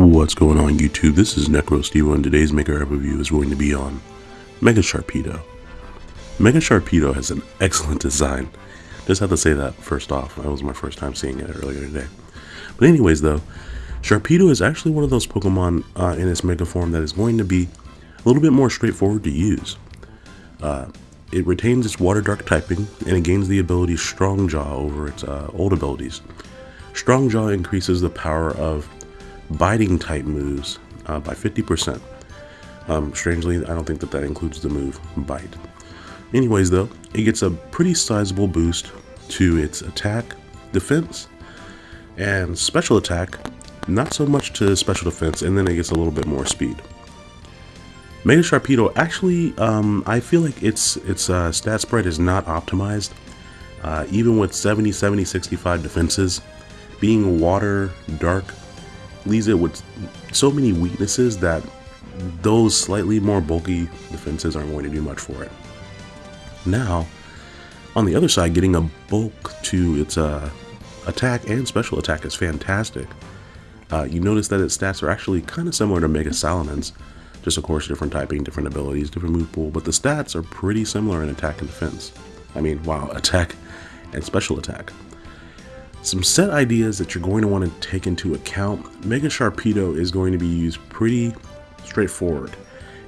What's going on YouTube? This is NecroStevo and today's Mega review is going to be on Mega Sharpedo. Mega Sharpedo has an excellent design. Just have to say that first off. That was my first time seeing it earlier today. But anyways though, Sharpedo is actually one of those Pokemon uh, in its Mega form that is going to be a little bit more straightforward to use. Uh, it retains its Water Dark typing and it gains the ability Strong Jaw over its uh, old abilities. Strong Jaw increases the power of biting type moves uh, by 50%. Um, strangely, I don't think that that includes the move bite. Anyways, though, it gets a pretty sizable boost to its attack, defense, and special attack. Not so much to special defense, and then it gets a little bit more speed. Mega Sharpedo actually, um, I feel like its its uh, stat spread is not optimized. Uh, even with 70, 70, 65 defenses, being water, dark, leaves it with so many weaknesses that those slightly more bulky defenses aren't going to do much for it. Now, on the other side, getting a bulk to its uh, attack and special attack is fantastic. Uh, you notice that its stats are actually kind of similar to Mega Salamence, just of course different typing, different abilities, different move pool, but the stats are pretty similar in attack and defense. I mean, wow, attack and special attack. Some set ideas that you're going to want to take into account. Mega Sharpedo is going to be used pretty straightforward.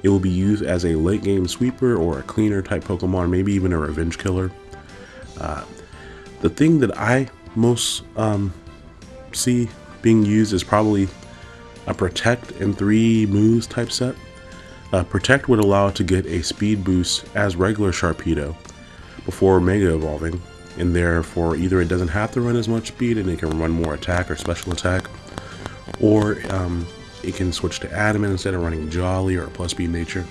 It will be used as a late game sweeper or a cleaner type Pokemon, maybe even a revenge killer. Uh, the thing that I most um, see being used is probably a Protect and 3 moves type set. Uh, Protect would allow it to get a speed boost as regular Sharpedo before Mega Evolving, and therefore either it doesn't have to run as much speed and it can run more attack or special attack, or um, it can switch to Adamant instead of running Jolly or plus speed nature.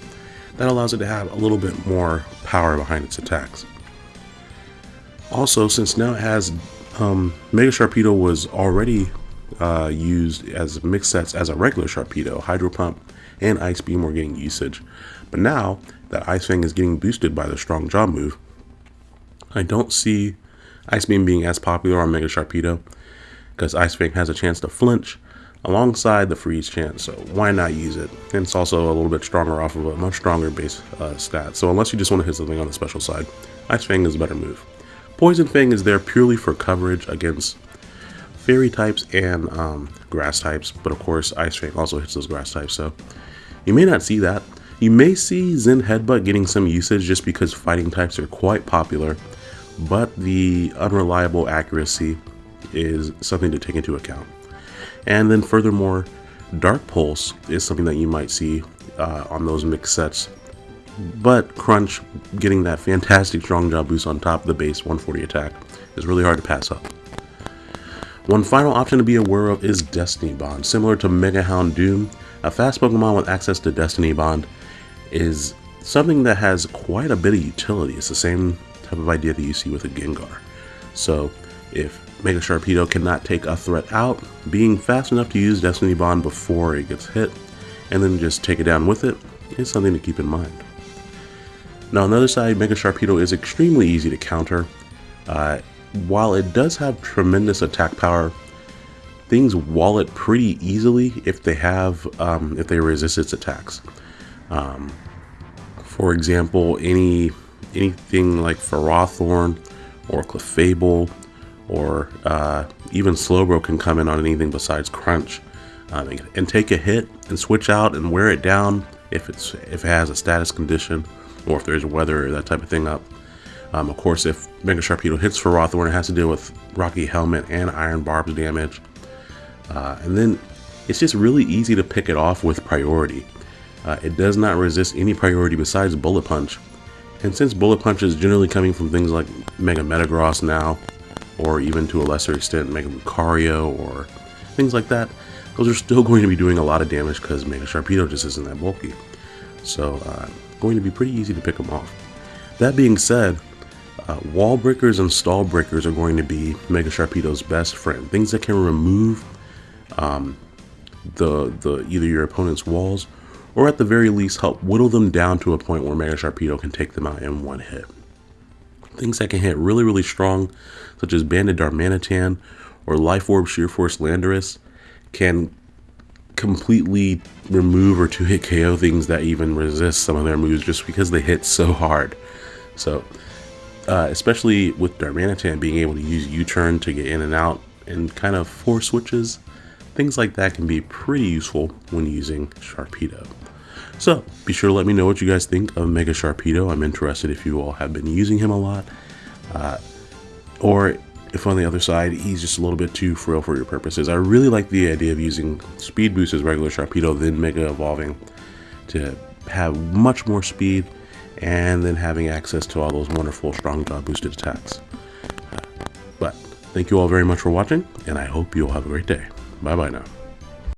That allows it to have a little bit more power behind its attacks. Also, since now it has um, Mega Sharpedo was already uh, used as mixed sets as a regular Sharpedo, Hydro Pump and Ice Beam were getting usage, but now that Ice Fang is getting boosted by the Strong Jaw move, I don't see Ice Beam being as popular on Mega Sharpedo because Ice Fang has a chance to flinch alongside the freeze chance, so why not use it? And it's also a little bit stronger off of a much stronger base uh, stat, so unless you just want to hit something on the special side, Ice Fang is a better move. Poison Fang is there purely for coverage against fairy types and um, grass types, but of course Ice Fang also hits those grass types, so you may not see that. You may see Zen Headbutt getting some usage just because fighting types are quite popular, but the unreliable accuracy is something to take into account. And then furthermore, Dark Pulse is something that you might see uh, on those mixed sets. But Crunch getting that fantastic strong jaw boost on top of the base 140 attack is really hard to pass up. One final option to be aware of is Destiny Bond. Similar to Mega Houndoom, a fast Pokemon with access to Destiny Bond is something that has quite a bit of utility. It's the same type of idea that you see with a Gengar. So if Mega Sharpedo cannot take a threat out, being fast enough to use Destiny Bond before it gets hit, and then just take it down with it, is something to keep in mind. Now on the other side, Mega Sharpedo is extremely easy to counter. Uh, while it does have tremendous attack power, things wall it pretty easily if they have um, if they resist its attacks. Um, for example, any anything like Ferrothorn or Clefable or uh, even Slowbro can come in on anything besides Crunch um, and take a hit and switch out and wear it down if it's if it has a status condition or if there's weather or that type of thing up. Um, of course, if Mega Sharpedo hits Ferrothorn, it has to deal with Rocky Helmet and Iron Barbs damage. Uh, and then it's just really easy to pick it off with priority. Uh, it does not resist any priority besides Bullet Punch, and since Bullet Punch is generally coming from things like Mega Metagross now, or even to a lesser extent Mega Lucario or things like that, those are still going to be doing a lot of damage because Mega Sharpedo just isn't that bulky. So, uh, going to be pretty easy to pick them off. That being said, uh, wall breakers and stall breakers are going to be Mega Sharpedo's best friend. Things that can remove um, the the either your opponent's walls or at the very least help whittle them down to a point where Mega Sharpedo can take them out in one hit. Things that can hit really, really strong, such as Banded Darmanitan or Life Orb Sheer Force Landorus, can completely remove or two-hit KO things that even resist some of their moves just because they hit so hard. So, uh, especially with Darmanitan being able to use U-turn to get in and out and kind of force switches, things like that can be pretty useful when using Sharpedo. So, be sure to let me know what you guys think of Mega Sharpedo. I'm interested if you all have been using him a lot. Uh, or if on the other side he's just a little bit too frail for your purposes. I really like the idea of using Speed Boost as regular Sharpedo, then Mega Evolving to have much more speed and then having access to all those wonderful strong boosted attacks. But thank you all very much for watching, and I hope you all have a great day. Bye bye now.